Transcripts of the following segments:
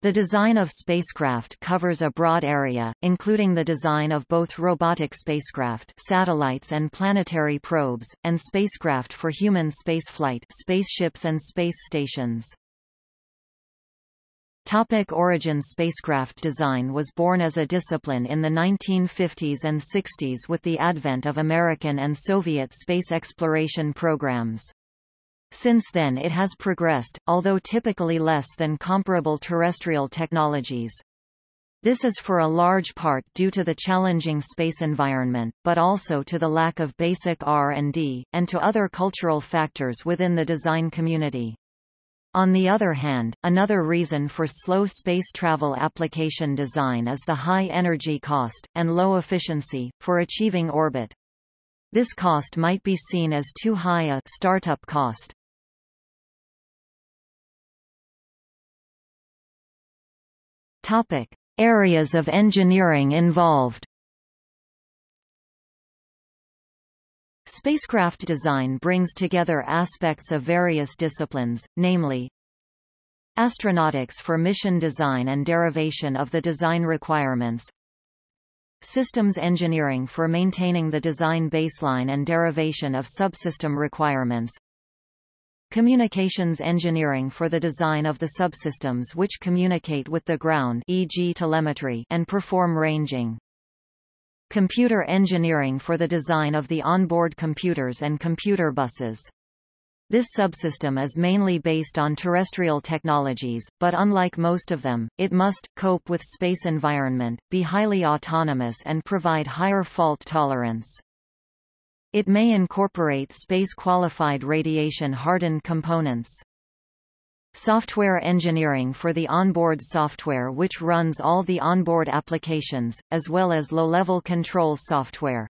The design of spacecraft covers a broad area, including the design of both robotic spacecraft satellites and planetary probes, and spacecraft for human spaceflight spaceships and space stations. Topic origin Spacecraft design was born as a discipline in the 1950s and 60s with the advent of American and Soviet space exploration programs. Since then it has progressed, although typically less than comparable terrestrial technologies. This is for a large part due to the challenging space environment, but also to the lack of basic R&D, and to other cultural factors within the design community. On the other hand, another reason for slow space travel application design is the high energy cost, and low efficiency, for achieving orbit. This cost might be seen as too high a startup cost. Topic: Areas of engineering involved. Spacecraft design brings together aspects of various disciplines, namely astronautics for mission design and derivation of the design requirements, systems engineering for maintaining the design baseline and derivation of subsystem requirements, Communications engineering for the design of the subsystems which communicate with the ground e.g. telemetry and perform ranging. Computer engineering for the design of the onboard computers and computer buses. This subsystem is mainly based on terrestrial technologies, but unlike most of them, it must cope with space environment, be highly autonomous and provide higher fault tolerance. It may incorporate space-qualified radiation-hardened components. Software engineering for the onboard software which runs all the onboard applications, as well as low-level control software.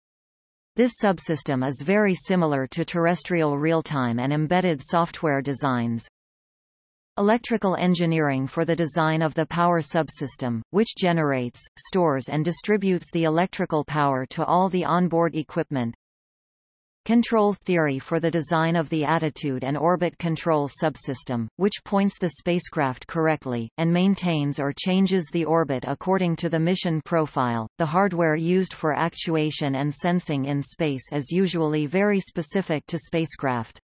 This subsystem is very similar to terrestrial real-time and embedded software designs. Electrical engineering for the design of the power subsystem, which generates, stores and distributes the electrical power to all the onboard equipment. Control theory for the design of the attitude and orbit control subsystem, which points the spacecraft correctly, and maintains or changes the orbit according to the mission profile. The hardware used for actuation and sensing in space is usually very specific to spacecraft.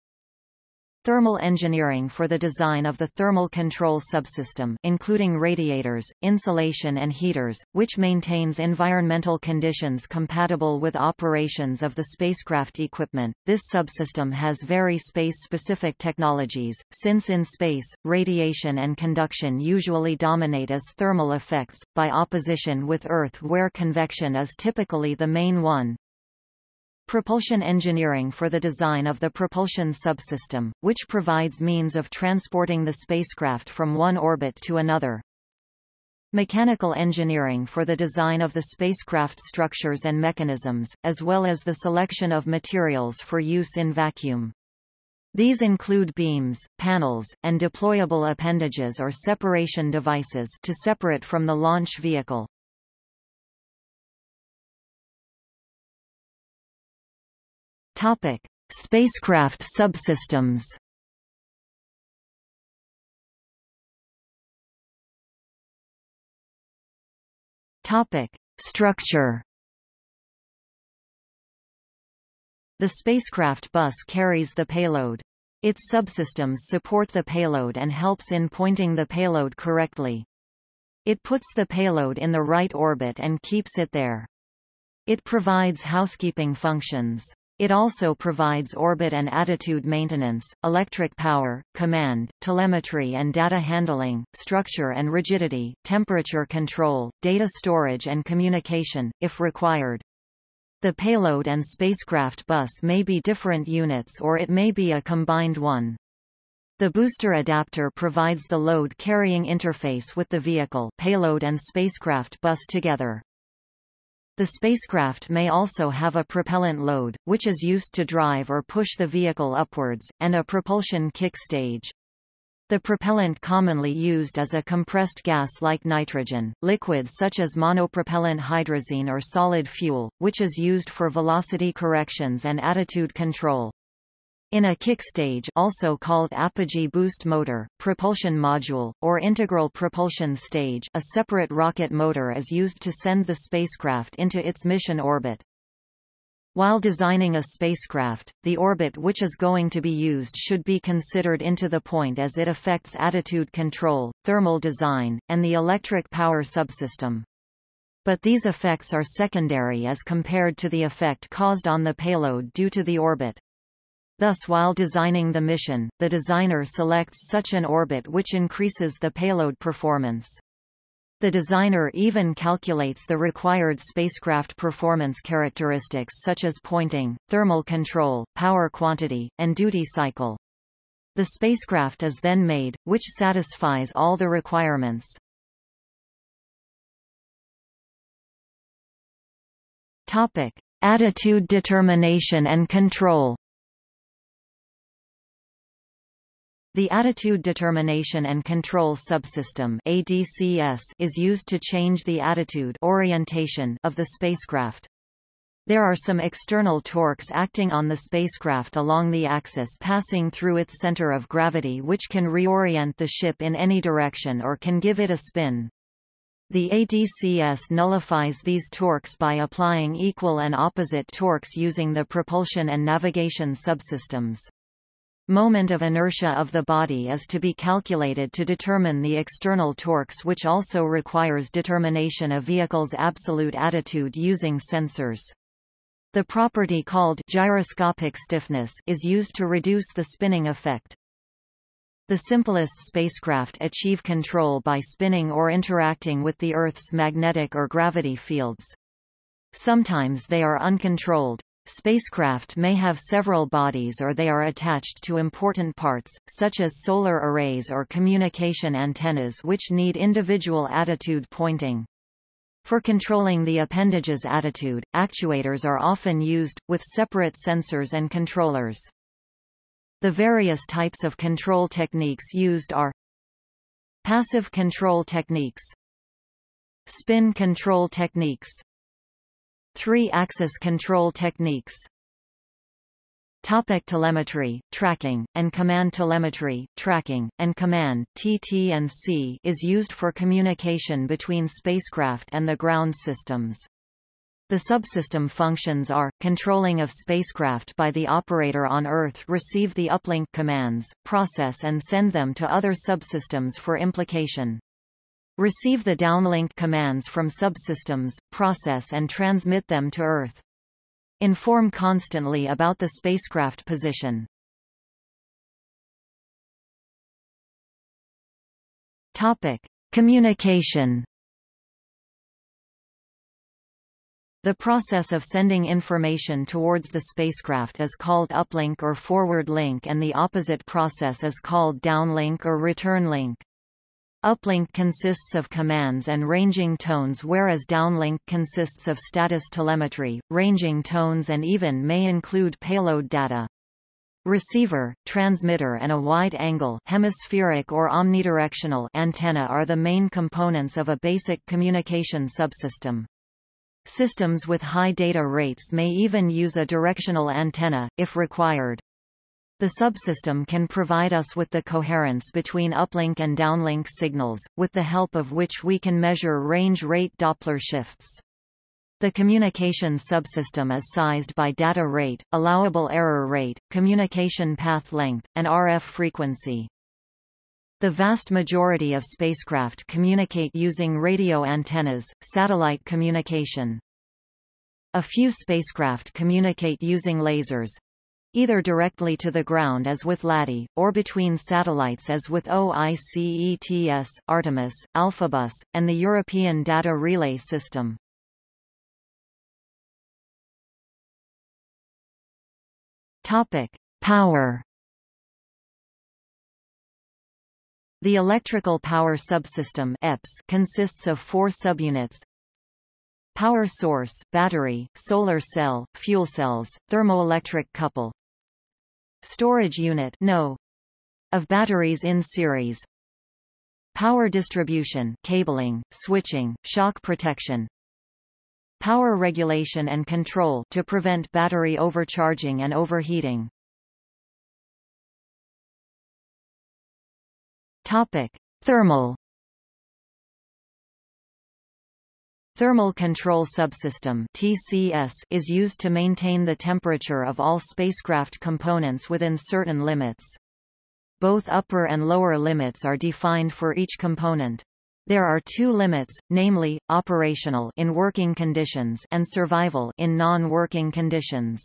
Thermal engineering for the design of the thermal control subsystem including radiators, insulation and heaters, which maintains environmental conditions compatible with operations of the spacecraft equipment. This subsystem has very space-specific technologies, since in space, radiation and conduction usually dominate as thermal effects, by opposition with Earth where convection is typically the main one. Propulsion engineering for the design of the propulsion subsystem, which provides means of transporting the spacecraft from one orbit to another. Mechanical engineering for the design of the spacecraft structures and mechanisms, as well as the selection of materials for use in vacuum. These include beams, panels, and deployable appendages or separation devices to separate from the launch vehicle. Topic: Spacecraft subsystems. Topic: Structure. The spacecraft bus carries the payload. Its subsystems support the payload and helps in pointing the payload correctly. It puts the payload in the right orbit and keeps it there. It provides housekeeping functions. It also provides orbit and attitude maintenance, electric power, command, telemetry and data handling, structure and rigidity, temperature control, data storage and communication, if required. The payload and spacecraft bus may be different units or it may be a combined one. The booster adapter provides the load-carrying interface with the vehicle payload and spacecraft bus together. The spacecraft may also have a propellant load, which is used to drive or push the vehicle upwards, and a propulsion kick stage. The propellant commonly used is a compressed gas like nitrogen, liquids such as monopropellant hydrazine or solid fuel, which is used for velocity corrections and attitude control. In a kick stage also called apogee boost motor, propulsion module, or integral propulsion stage a separate rocket motor is used to send the spacecraft into its mission orbit. While designing a spacecraft, the orbit which is going to be used should be considered into the point as it affects attitude control, thermal design, and the electric power subsystem. But these effects are secondary as compared to the effect caused on the payload due to the orbit. Thus while designing the mission, the designer selects such an orbit which increases the payload performance. The designer even calculates the required spacecraft performance characteristics such as pointing, thermal control, power quantity, and duty cycle. The spacecraft is then made, which satisfies all the requirements. Topic: Attitude determination and control. The Attitude Determination and Control Subsystem ADCS is used to change the attitude orientation of the spacecraft. There are some external torques acting on the spacecraft along the axis passing through its center of gravity which can reorient the ship in any direction or can give it a spin. The ADCS nullifies these torques by applying equal and opposite torques using the propulsion and navigation subsystems. Moment of inertia of the body is to be calculated to determine the external torques which also requires determination of vehicle's absolute attitude using sensors. The property called gyroscopic stiffness is used to reduce the spinning effect. The simplest spacecraft achieve control by spinning or interacting with the Earth's magnetic or gravity fields. Sometimes they are uncontrolled, Spacecraft may have several bodies or they are attached to important parts, such as solar arrays or communication antennas which need individual attitude pointing. For controlling the appendage's attitude, actuators are often used, with separate sensors and controllers. The various types of control techniques used are Passive control techniques Spin control techniques Three-axis control techniques Topic telemetry, tracking, and command telemetry, tracking, and command TT&C is used for communication between spacecraft and the ground systems. The subsystem functions are, controlling of spacecraft by the operator on Earth receive the uplink commands, process and send them to other subsystems for implication. Receive the downlink commands from subsystems, process and transmit them to Earth. Inform constantly about the spacecraft position. Topic: Communication. The process of sending information towards the spacecraft is called uplink or forward link and the opposite process is called downlink or return link. Uplink consists of commands and ranging tones whereas downlink consists of status telemetry, ranging tones and even may include payload data. Receiver, transmitter and a wide-angle hemispheric or omnidirectional antenna are the main components of a basic communication subsystem. Systems with high data rates may even use a directional antenna, if required. The subsystem can provide us with the coherence between uplink and downlink signals, with the help of which we can measure range rate Doppler shifts. The communication subsystem is sized by data rate, allowable error rate, communication path length, and RF frequency. The vast majority of spacecraft communicate using radio antennas, satellite communication. A few spacecraft communicate using lasers, either directly to the ground as with LADEE, or between satellites as with OICETS, Artemis, Alphabus, and the European Data Relay System. Topic: Power. The electrical power subsystem EPS consists of four subunits: power source, battery, solar cell, fuel cells, thermoelectric couple, storage unit no of batteries in series. Power distribution cabling switching shock protection. Power regulation and control to prevent battery overcharging and overheating. Topic thermal. Thermal Control Subsystem (TCS) is used to maintain the temperature of all spacecraft components within certain limits. Both upper and lower limits are defined for each component. There are two limits, namely, operational in working conditions and survival in non-working conditions.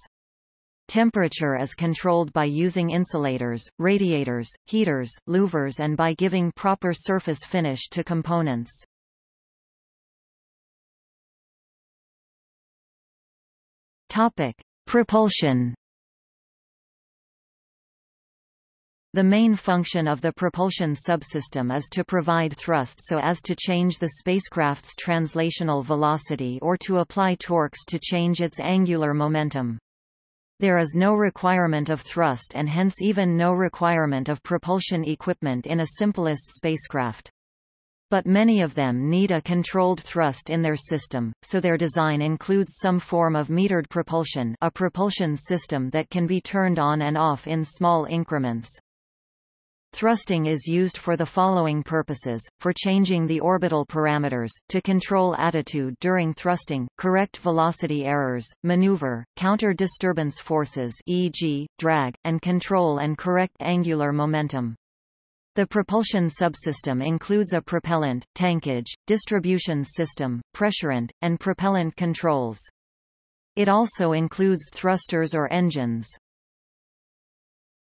Temperature is controlled by using insulators, radiators, heaters, louvers and by giving proper surface finish to components. Topic: Propulsion. The main function of the propulsion subsystem is to provide thrust so as to change the spacecraft's translational velocity or to apply torques to change its angular momentum. There is no requirement of thrust and hence even no requirement of propulsion equipment in a simplest spacecraft. But many of them need a controlled thrust in their system, so their design includes some form of metered propulsion a propulsion system that can be turned on and off in small increments. Thrusting is used for the following purposes, for changing the orbital parameters, to control attitude during thrusting, correct velocity errors, maneuver, counter-disturbance forces e.g., drag, and control and correct angular momentum. The propulsion subsystem includes a propellant, tankage, distribution system, pressurant, and propellant controls. It also includes thrusters or engines.